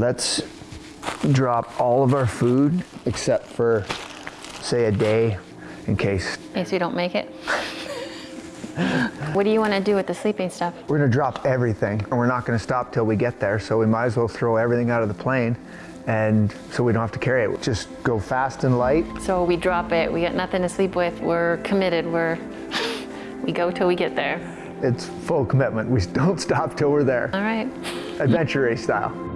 let's drop all of our food except for, say, a day in case. In case we don't make it. what do you want to do with the sleeping stuff? We're gonna drop everything and we're not gonna stop till we get there. So we might as well throw everything out of the plane and so we don't have to carry it. Just go fast and light. So we drop it, we got nothing to sleep with, we're committed, we're, we go till we get there. It's full commitment. We don't stop till we're there. All right. Adventure race style.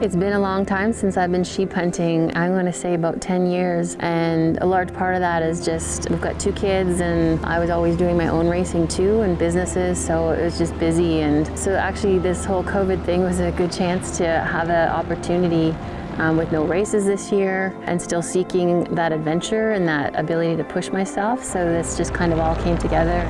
It's been a long time since I've been sheep hunting. I'm going to say about 10 years. And a large part of that is just, we've got two kids and I was always doing my own racing too and businesses. So it was just busy. And so actually this whole COVID thing was a good chance to have an opportunity um, with no races this year and still seeking that adventure and that ability to push myself. So this just kind of all came together.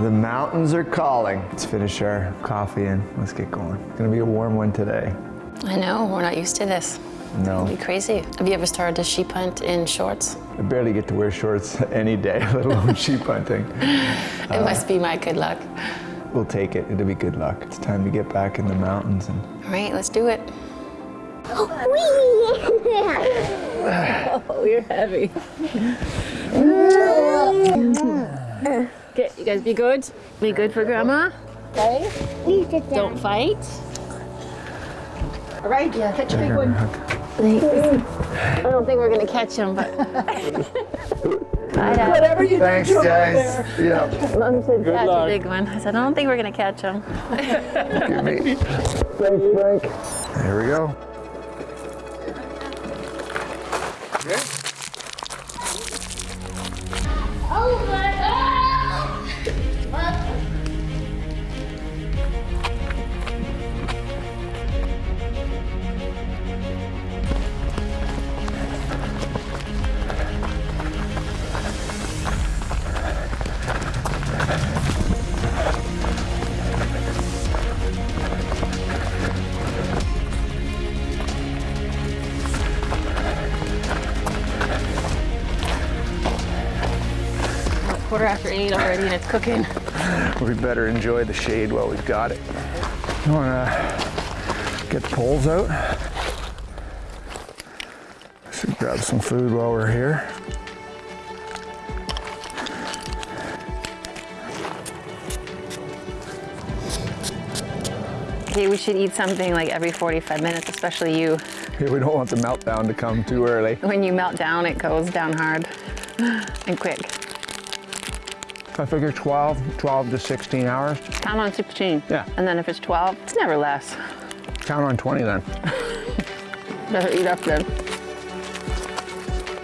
The mountains are calling. Let's finish our coffee and let's get going. It's gonna be a warm one today. I know, we're not used to this. No, It'd be crazy. Have you ever started a sheep hunt in shorts? I barely get to wear shorts any day, let alone sheep hunting. It must be my good luck. We'll take it, it'll be good luck. It's time to get back in the mountains and All right, let's do it. Whee! Oh, you're heavy. Okay, you guys be good. Be good for grandma. Okay. Please sit down. Don't fight. All right, yeah, catch a big one. I don't think we're gonna catch him, but. Whatever you do. Thanks guys. Yeah, Mom said catch luck. a big one. I said, I don't think we're gonna catch him. give me. Thanks Frank. There we go. Already and it's cooking. We better enjoy the shade while we've got it. You wanna get the poles out? So grab some food while we're here. Okay, we should eat something like every 45 minutes, especially you. Yeah, we don't want the meltdown to come too early. When you melt down, it goes down hard and quick. I figure 12, 12 to 16 hours. Count on 16. Yeah. And then if it's 12, it's never less. Count on 20 then. Better eat up then.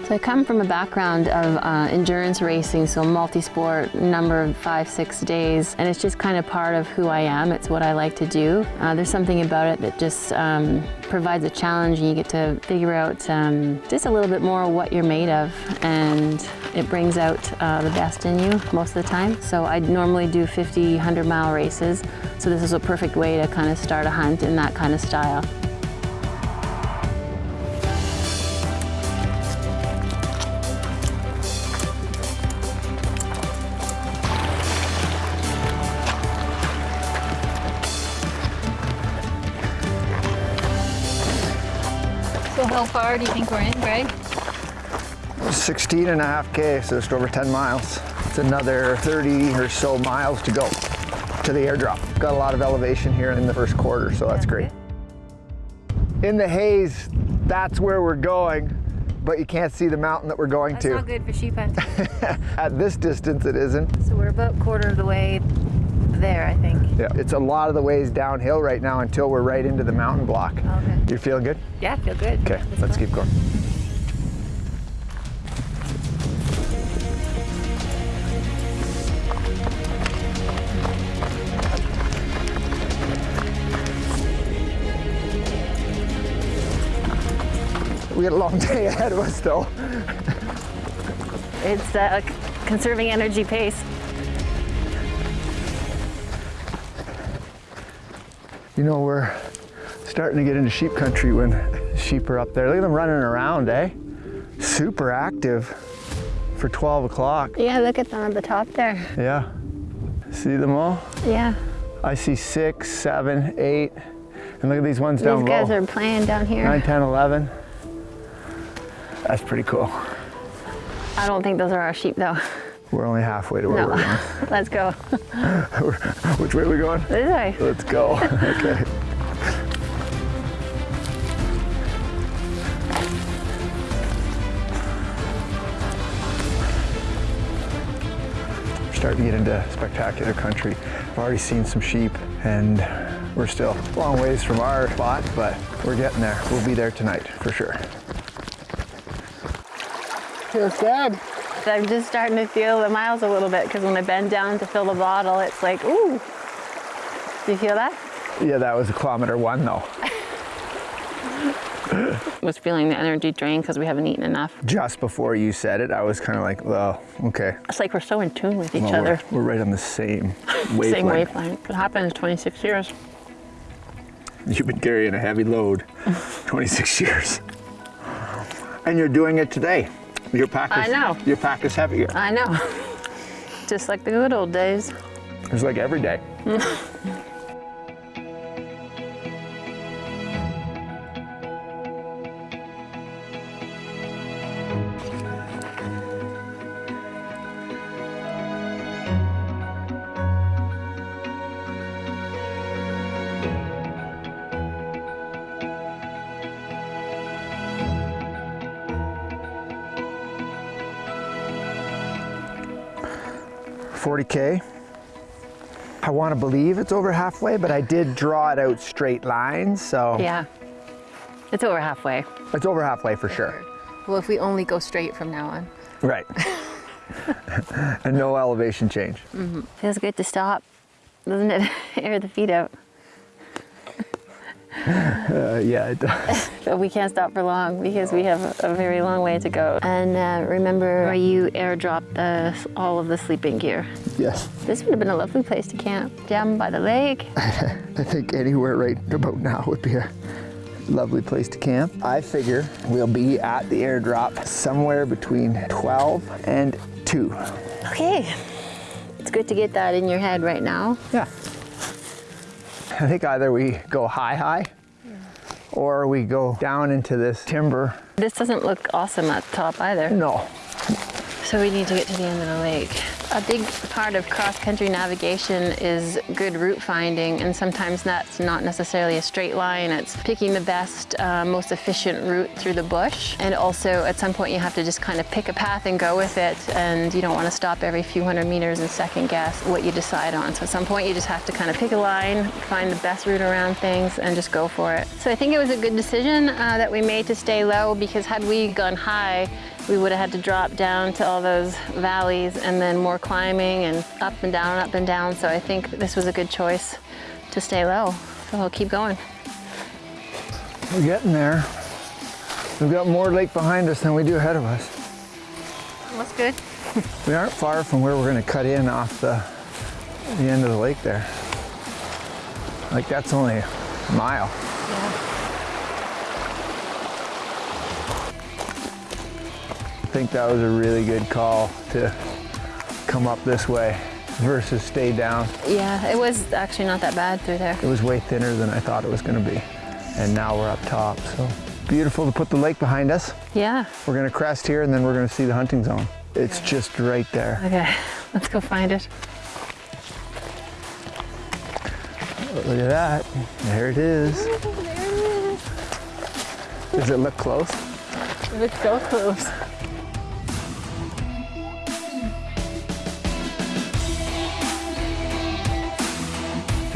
So I come from a background of uh, endurance racing, so multi-sport, number of five, six days, and it's just kind of part of who I am. It's what I like to do. Uh, there's something about it that just um, provides a challenge and you get to figure out um, just a little bit more what you're made of and it brings out uh, the best in you most of the time. So I normally do 50, 100 mile races, so this is a perfect way to kind of start a hunt in that kind of style. How far do you think we're in, Greg? 16 and a half K, so just over 10 miles. It's another 30 or so miles to go to the airdrop. Got a lot of elevation here in the first quarter, so that's great. In the haze, that's where we're going, but you can't see the mountain that we're going That's to. not good for sheep hunting. At this distance, it isn't. so we're about quarter of the way there, I think. Yeah, it's a lot of the ways downhill right now until we're right into the mountain block. Okay. You feeling good? Yeah, I feel good. Okay, let's keep going. We got a long day ahead of us though. It's uh, conserving energy pace. You know, we're starting to get into sheep country when sheep are up there. Look at them running around, eh? Super active for 12 o'clock. Yeah, look at them on the top there. Yeah. See them all? Yeah. I see six, seven, eight, and look at these ones These down low. These guys are playing down here. 9, 10, 11. That's pretty cool. I don't think those are our sheep though. We're only halfway to where No. we're going. Let's go. Which way are we going? This way. Let's go. okay. We're starting to get into spectacular country. I've already seen some sheep and we're still a long ways from our spot, but we're getting there. We'll be there tonight for sure. Feels good. So I'm just starting to feel the miles a little bit because when I bend down to fill the bottle, it's like, ooh. Do you feel that? Yeah, that was a kilometer one though. was feeling the energy drain because we haven't eaten enough. Just before you said it, I was kind of like, well, okay. It's like we're so in tune with each Well, other. We're, we're right on the same wavelength. Same wavelength. It happened in 26 years. You've been carrying a heavy load 26 years. And you're doing it today. Your pack is, I know. Your pack is heavier. I know. Just like the good old days. It's like every day. I want to believe it's over halfway, but I did draw it out straight lines, so Yeah. It's over halfway. it's over halfway for sure. Well, if we only go straight from now on. Right. and no elevation change. Mm-hmm. Feels good to stop, doesn't it? Air the feet out. Uh, yeah, it does. But we can't stop for long because we have a, very long way to go. And uh, remember where you airdropped the, all of the sleeping gear. yes. This would have been a lovely place to camp. Down by the lake. I think anywhere right about now would be a lovely place to camp. I figure we'll be at the airdrop somewhere between 12 and 2. Okay. It's good to get that in your head right now. Yeah. I think either we go high, high, or we go down into this timber. This doesn't look awesome at the top either. No. So we need to get to the end of the lake. A big part of cross-country navigation is good route finding, and sometimes that's not necessarily a straight line. It's picking the best, uh, most efficient route through the bush. And also, at some point, you have to just kind of pick a path and go with it, and you don't want to stop every few hundred meters and second guess what you decide on. So at some point, you just have to kind of pick a line, find the best route around things, and just go for it. So I think it was a good decision uh, that we made to stay low, because had we gone high, we would have had to drop down to all those valleys and then more climbing and up and down, up and down. So I think this was a good choice to stay low. So we'll keep going. We're getting there. We've got more lake behind us than we do ahead of us. That's good. We aren't far from where we're going to cut in off the, the end of the lake there. Like that's only a mile. Think that was a really good call to come up this way versus stay down. Yeah, it was actually not that bad through there. It was way thinner than I thought it was going to be. And now we're up top, so beautiful to put the lake behind us. Yeah. We're going to crest here and then we're going to see the hunting zone. It's just right there. Okay, let's go find it. Look at that. There it is. There it is. Does it look close? It looks so close.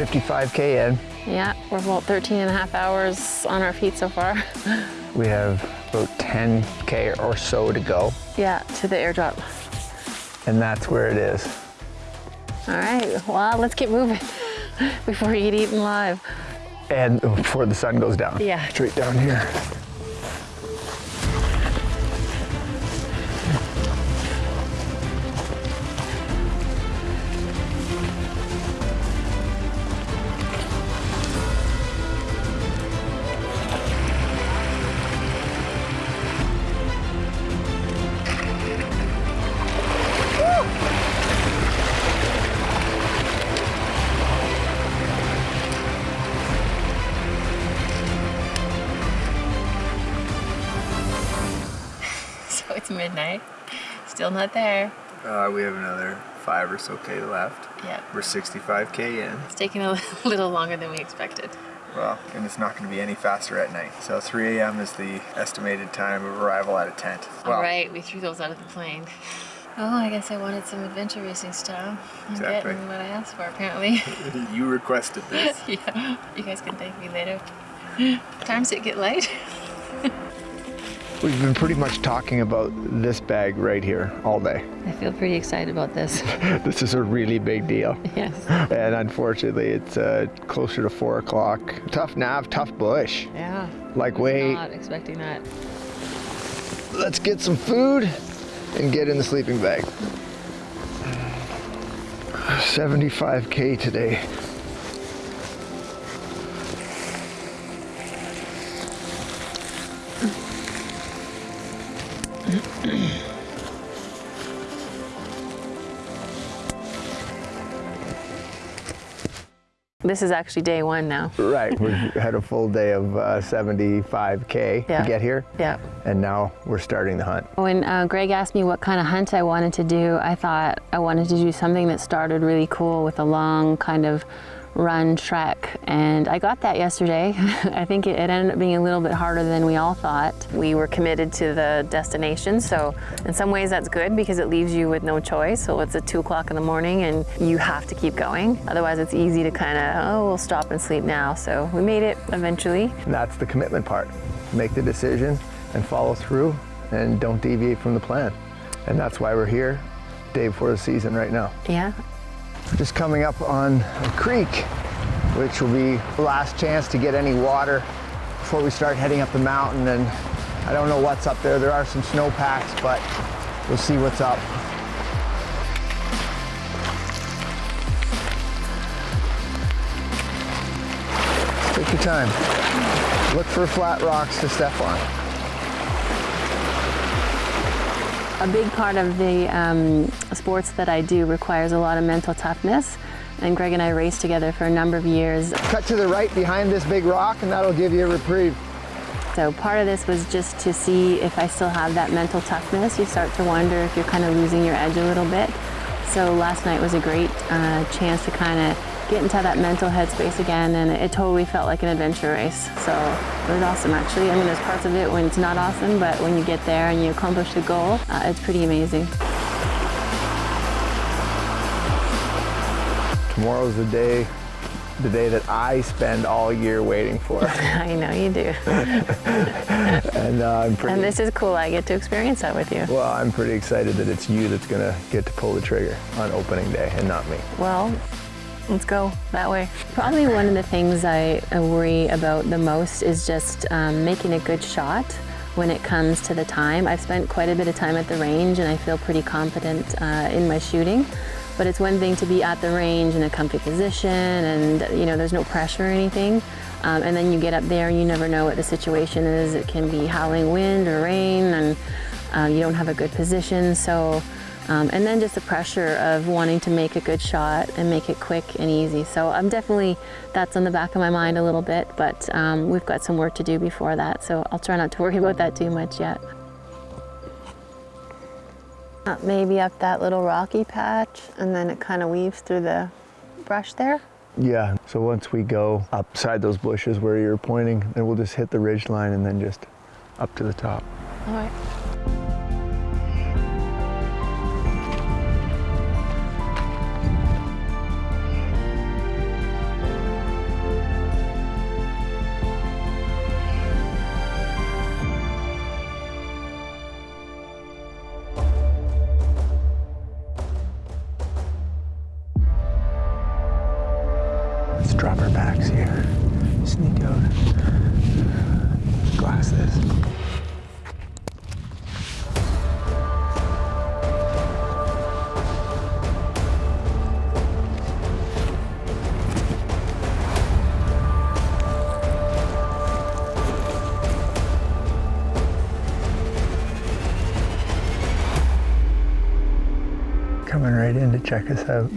Fifty-five k in. Yeah, we're about 13 and a half hours on our feet so far. We have about 10k or so to go, yeah, to the airdrop. and that's where it is. All right, well, let's get moving before we get eaten live. And before the sun goes down. Yeah. Straight down here. Midnight. Still not there. Uh, we have another five or so K left. Yeah. We're 65K in. It's taking a little longer than we expected. Well, and it's not going to be any faster at night. So 3 a.m. is the estimated time of arrival at a tent. Well, All right, we threw those out of the plane. Oh, I guess I wanted some adventure racing style. I'm Exactly. getting what I asked for, apparently. you requested this. yeah, you guys can thank me later. Times it get late. We've been pretty much talking about this bag right here all day. I feel pretty excited about this. This is a really big deal. yes. And unfortunately, it's uh, closer to four o'clock. Tough nav, tough bush. Yeah. Like, wait, Not expecting that. let's get some food and get in the sleeping bag. 75K today. This is actually day one now. Right, we've had a full day of uh, 75K Yeah. to get here. Yeah. And now we're starting the hunt. When uh, Greg asked me what kind of hunt I wanted to do, I thought I wanted to do something that started really cool with a long kind of run trek. And I got that yesterday. I think it, it ended up being a little bit harder than we all thought. We were committed to the destination, so in some ways that's good because it leaves you with no choice. So it's at two o'clock in the morning and you have to keep going. Otherwise it's easy to kind of, oh, we'll stop and sleep now. So we made it eventually. And that's the commitment part. Make the decision and follow through and don't deviate from the plan. And that's why we're here, day before the season right now. Yeah, Just coming up on a creek, which will be the last chance to get any water before we start heading up the mountain. And I don't know what's up there. There are some snowpacks, but we'll see what's up. Take your time. Look for flat rocks to step on. A big part of the um, sports that I do requires a lot of mental toughness. And Greg and I raced together for a number of years. Cut to the right behind this big rock and that'll give you a reprieve. So part of this was just to see if I still have that mental toughness. You start to wonder if you're kind of losing your edge a little bit. So last night was a great uh, chance to kind of get into that mental headspace again and it totally felt like an adventure race. So it was awesome actually. I mean there's parts of it when it's not awesome but when you get there and you accomplish the goal, uh, it's pretty amazing. Tomorrow's the day, the day that I spend all year waiting for. I know you do. and uh, I'm pretty And this is cool. I get to experience that with you. well. I'm pretty excited that it's you that's gonna get to pull the trigger on opening day and not me. Well, let's go that way. Probably one of the things I worry about the most is just um, making a good shot when it comes to the time. I've spent quite a bit of time at the range and I feel pretty confident uh, in my shooting. But it's one thing to be at the range in a comfy position and you know there's no pressure or anything. Um, and then you get up there and you never know what the situation is. It can be howling wind or rain and uh, you don't have a good position. So um, and then just the pressure of wanting to make a good shot and make it quick and easy. So I'm definitely, that's on the back of my mind a little bit, but um, we've got some work to do before that. So I'll try not to worry about that too much yet. Uh, maybe up that little rocky patch and then it kind of weaves through the brush there. Yeah. So once we go upside those bushes where you're pointing, then we'll just hit the ridge line and then just up to the top. All right. Backs here. Sneak out. Glass this. Coming right in to check us out.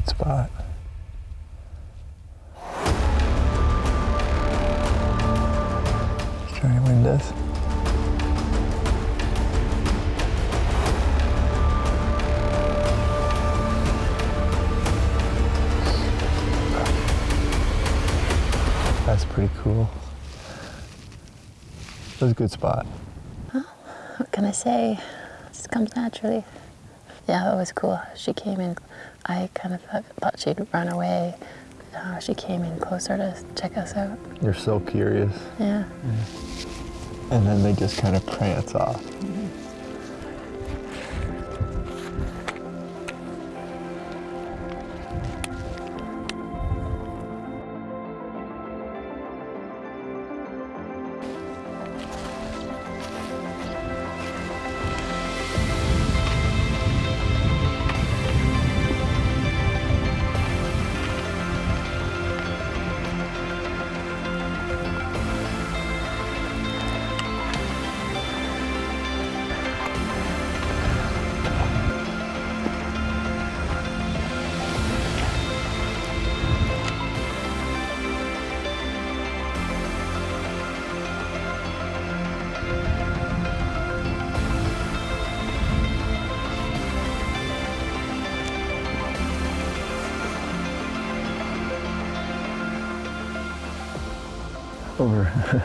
good spot. To wind us. That's pretty cool. That's a good spot. Well, what can I say? It just comes naturally. Yeah, it was cool. She came in I kind of thought, thought she'd run away. Uh, she came in closer to check us out. You're so curious. Yeah. And then they just kind of prance off. Over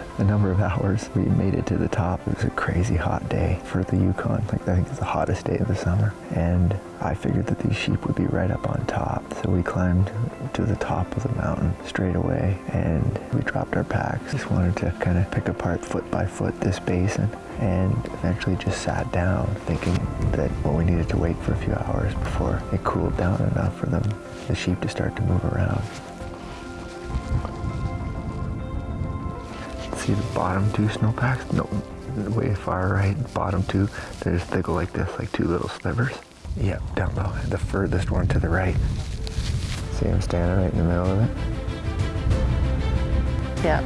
a number of hours. We made it to the top. It was a crazy hot day for the Yukon. Like I think it's the hottest day of the summer. And I figured that these sheep would be right up on top. So we climbed to the top of the mountain straight away and we dropped our packs. Just wanted to kind of pick apart foot by foot this basin and eventually just sat down thinking that well we needed to wait for a few hours before it cooled down enough for them the sheep to start to move around. See the bottom two snowpacks? No, way far right, bottom two, there's, they go like this, like two little slivers. Yep, down low, the furthest one to the right. See them standing right in the middle of it? Yeah.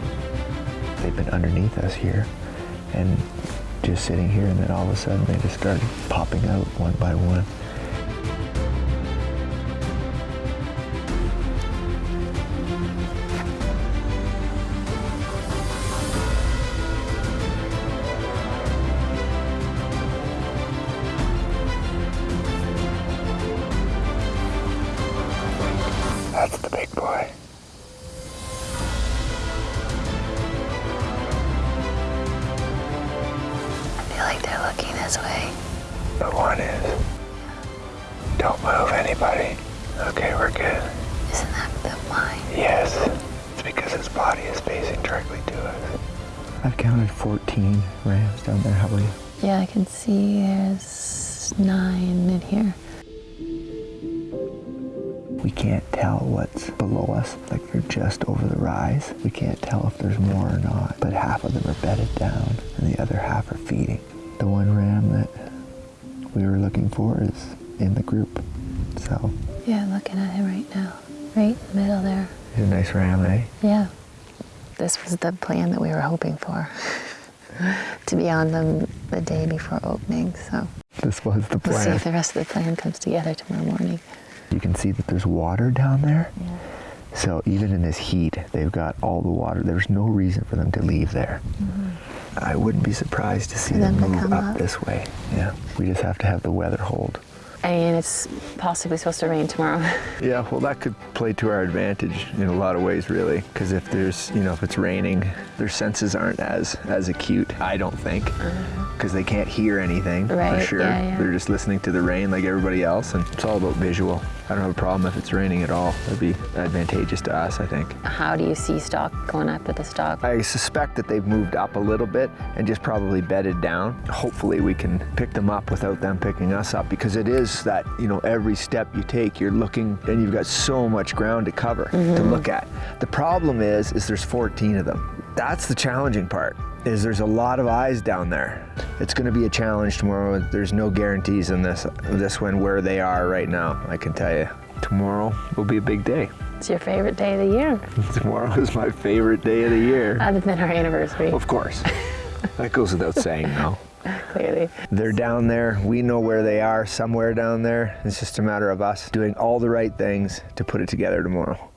They've been underneath us here and just sitting here and then all of a sudden they just started popping out one by one. See there's nine in here. We can't tell what's below us. Like they're just over the rise. We can't tell if there's more or not. But half of them are bedded down and the other half are feeding. The one ram that we were looking for is in the group. So Yeah, looking at him right now. Right in the middle there. he's a nice ram, eh? Yeah. This was the plan that we were hoping for. to be on them the day before opening, so This was the plan. we'll see if the rest of the plan comes together tomorrow morning. You can see that there's water down there. Yeah. So even in this heat, they've got all the water. There's no reason for them to leave there. Mm -hmm. I wouldn't be surprised to see them, them move up, up. this way. Yeah, we just have to have the weather hold. I mean, it's possibly supposed to rain tomorrow. Yeah, well, that could play to our advantage in a lot of ways, really. Because if there's, you know, if it's raining, their senses aren't as as acute. I don't think, uh-huh. Because they can't hear anything for sure. yeah, yeah. They're just listening to the rain like everybody else, and it's all about visual. I don't have a problem if it's raining at all. That'd be advantageous to us, I think. How do you see stock going up with the stock? I suspect that they've moved up a little bit and just probably bedded down. Hopefully we can pick them up without them picking us up because it is that, you know, every step you take, you're looking and you've got so much ground to cover to mm-hmm. look at. The problem is, is there's 14 of them. That's the challenging part, is there's a lot of eyes down there. It's gonna be a challenge tomorrow. There's no guarantees in this, this one where they are right now, I can tell you. Tomorrow will be a big day. It's your favorite day of the year, Tomorrow is my favorite day of the year. other than our anniversary, Of course. that goes without saying, no. clearly. They're down there. We know where they are, somewhere down there. It's just a matter of us doing all the right things to put it together tomorrow.